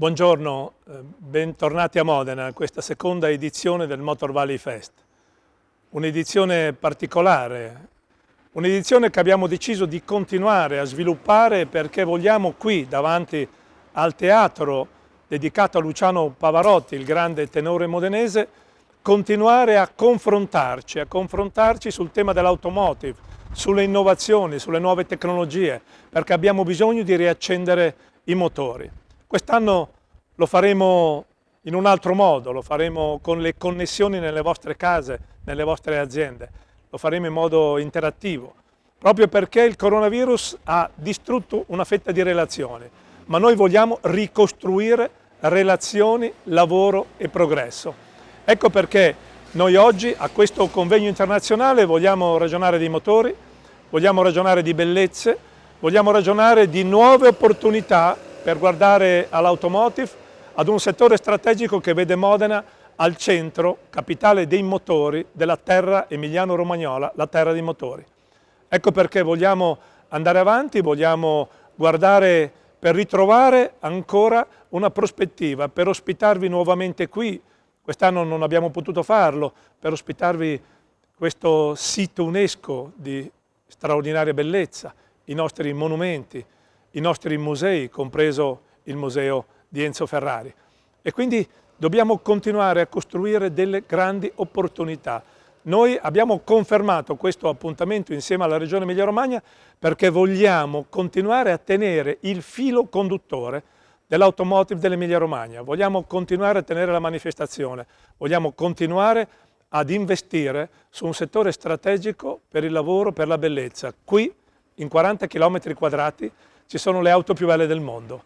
Buongiorno, eh, bentornati a Modena, a questa seconda edizione del Motor Valley Fest. Un'edizione particolare, un'edizione che abbiamo deciso di continuare a sviluppare perché vogliamo qui, davanti al teatro dedicato a Luciano Pavarotti, il grande tenore modenese, continuare a confrontarci, a confrontarci sul tema dell'automotive, sulle innovazioni, sulle nuove tecnologie, perché abbiamo bisogno di riaccendere i motori. Quest'anno lo faremo in un altro modo, lo faremo con le connessioni nelle vostre case, nelle vostre aziende, lo faremo in modo interattivo, proprio perché il coronavirus ha distrutto una fetta di relazioni, ma noi vogliamo ricostruire relazioni, lavoro e progresso. Ecco perché noi oggi a questo convegno internazionale vogliamo ragionare di motori, vogliamo ragionare di bellezze, vogliamo ragionare di nuove opportunità per guardare all'automotive, ad un settore strategico che vede Modena al centro, capitale dei motori, della terra emiliano-romagnola, la terra dei motori. Ecco perché vogliamo andare avanti, vogliamo guardare per ritrovare ancora una prospettiva, per ospitarvi nuovamente qui, quest'anno non abbiamo potuto farlo, per ospitarvi questo sito UNESCO di straordinaria bellezza, i nostri monumenti, i nostri musei, compreso il museo di Enzo Ferrari. E quindi dobbiamo continuare a costruire delle grandi opportunità. Noi abbiamo confermato questo appuntamento insieme alla Regione Emilia-Romagna perché vogliamo continuare a tenere il filo conduttore dell'automotive dell'Emilia-Romagna, vogliamo continuare a tenere la manifestazione, vogliamo continuare ad investire su un settore strategico per il lavoro, per la bellezza. Qui, in 40 km quadrati, ci sono le auto più belle del mondo.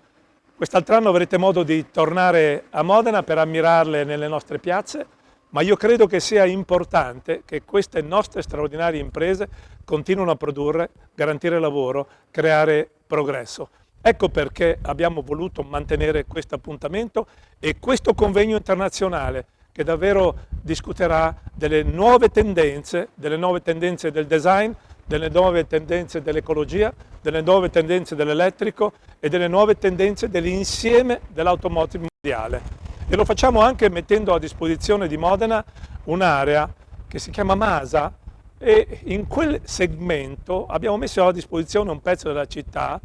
Quest'altro anno avrete modo di tornare a Modena per ammirarle nelle nostre piazze, ma io credo che sia importante che queste nostre straordinarie imprese continuino a produrre, garantire lavoro, creare progresso. Ecco perché abbiamo voluto mantenere questo appuntamento e questo convegno internazionale che davvero discuterà delle nuove tendenze, delle nuove tendenze del design, delle nuove tendenze dell'ecologia, delle nuove tendenze dell'elettrico e delle nuove tendenze dell'insieme dell'automotive mondiale. E lo facciamo anche mettendo a disposizione di Modena un'area che si chiama Masa e in quel segmento abbiamo messo a disposizione un pezzo della città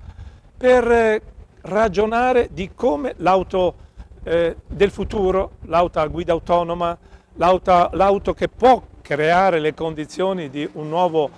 per ragionare di come l'auto eh, del futuro, l'auto a guida autonoma, l'auto che può creare le condizioni di un nuovo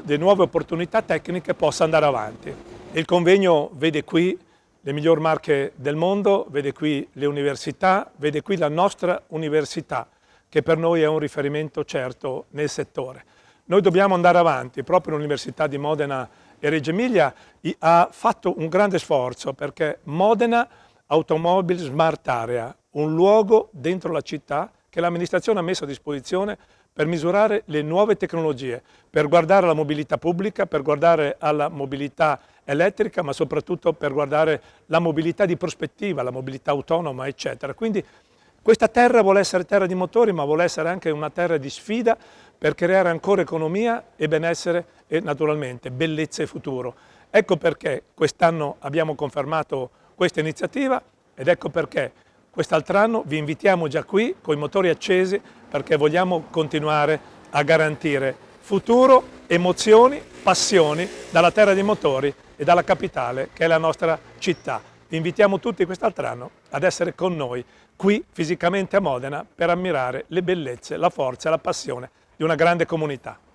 di nuove opportunità tecniche possa andare avanti. Il convegno vede qui le miglior marche del mondo, vede qui le università, vede qui la nostra università, che per noi è un riferimento certo nel settore. Noi dobbiamo andare avanti, proprio l'Università di Modena e Reggio Emilia ha fatto un grande sforzo perché Modena Automobile Smart Area, un luogo dentro la città che l'amministrazione ha messo a disposizione per misurare le nuove tecnologie, per guardare alla mobilità pubblica, per guardare alla mobilità elettrica, ma soprattutto per guardare la mobilità di prospettiva, la mobilità autonoma, eccetera. Quindi questa terra vuole essere terra di motori, ma vuole essere anche una terra di sfida per creare ancora economia e benessere e naturalmente bellezza e futuro. Ecco perché quest'anno abbiamo confermato questa iniziativa ed ecco perché Quest'altro anno vi invitiamo già qui con i motori accesi perché vogliamo continuare a garantire futuro, emozioni, passioni dalla terra dei motori e dalla capitale che è la nostra città. Vi invitiamo tutti quest'altro anno ad essere con noi qui fisicamente a Modena per ammirare le bellezze, la forza e la passione di una grande comunità.